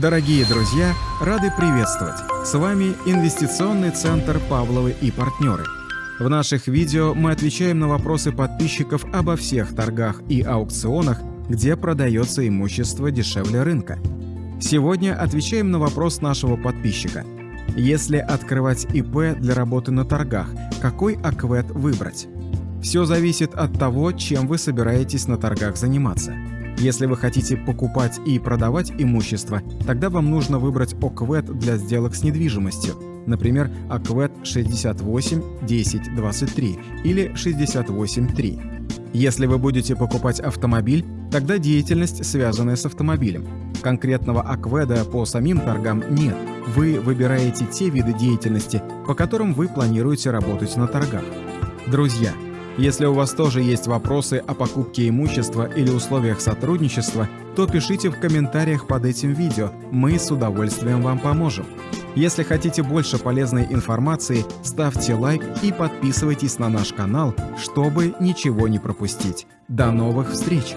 Дорогие друзья, рады приветствовать! С вами Инвестиционный центр «Павловы и партнеры». В наших видео мы отвечаем на вопросы подписчиков обо всех торгах и аукционах, где продается имущество дешевле рынка. Сегодня отвечаем на вопрос нашего подписчика. Если открывать ИП для работы на торгах, какой АКВЭД выбрать? Все зависит от того, чем вы собираетесь на торгах заниматься – если вы хотите покупать и продавать имущество, тогда вам нужно выбрать ОКВЭД для сделок с недвижимостью, например, ОКВЭД 68 10 23 или 68 3. Если вы будете покупать автомобиль, тогда деятельность, связанная с автомобилем. Конкретного АКВЭДа по самим торгам нет. Вы выбираете те виды деятельности, по которым вы планируете работать на торгах. Друзья, если у вас тоже есть вопросы о покупке имущества или условиях сотрудничества, то пишите в комментариях под этим видео, мы с удовольствием вам поможем. Если хотите больше полезной информации, ставьте лайк и подписывайтесь на наш канал, чтобы ничего не пропустить. До новых встреч!